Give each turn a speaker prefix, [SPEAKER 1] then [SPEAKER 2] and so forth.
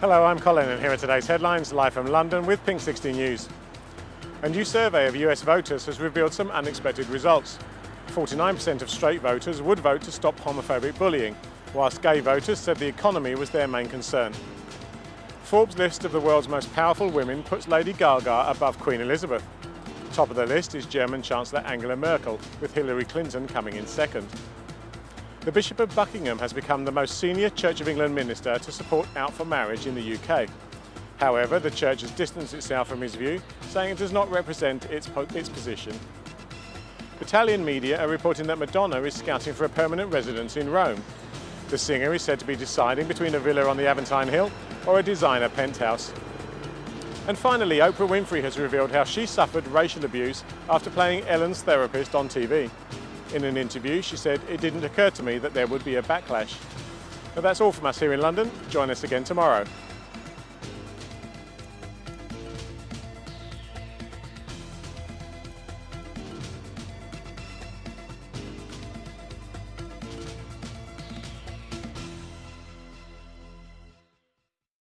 [SPEAKER 1] Hello, I'm Colin and here are today's headlines live from London with Pink 60 News. A new survey of US voters has revealed some unexpected results. 49% of straight voters would vote to stop homophobic bullying, whilst gay voters said the economy was their main concern. Forbes' list of the world's most powerful women puts Lady Gaga above Queen Elizabeth. Top of the list is German Chancellor Angela Merkel, with Hillary Clinton coming in second. The Bishop of Buckingham has become the most senior Church of England minister to support out for marriage in the UK. However, the Church has distanced itself from his view, saying it does not represent its, its position. Italian media are reporting that Madonna is scouting for a permanent residence in Rome. The singer is said to be deciding between a villa on the Aventine Hill or a designer penthouse. And finally, Oprah Winfrey has revealed how she suffered racial abuse after playing Ellen's therapist on TV. In an interview, she said, it didn't occur to me that there would be a backlash. But that's all from us here in London. Join us again tomorrow.